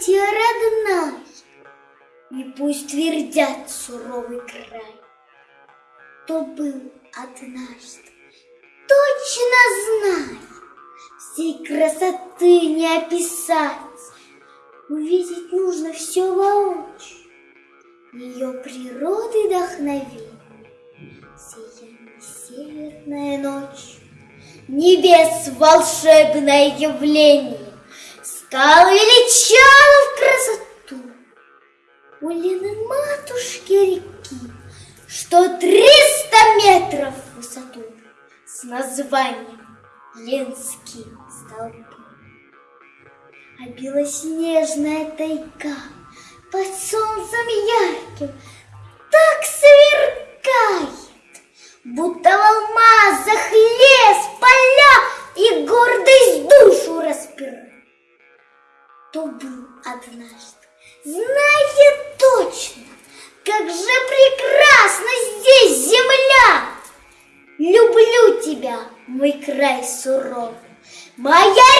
братья родная, И пусть твердят суровый край, То был однажды, точно знаю, Всей красоты не описать, Увидеть нужно все воочию, Ее природы вдохновение, Сияние северная ночь, Небес волшебное явление, Стал величал в красоту У Лены матушки реки, Что триста метров в высоту, С названием Ленские столбы. А белоснежная тайга Под солнцем ярким кто был однажды, знает точно, как же прекрасна здесь земля. Люблю тебя, мой край суровый, моя!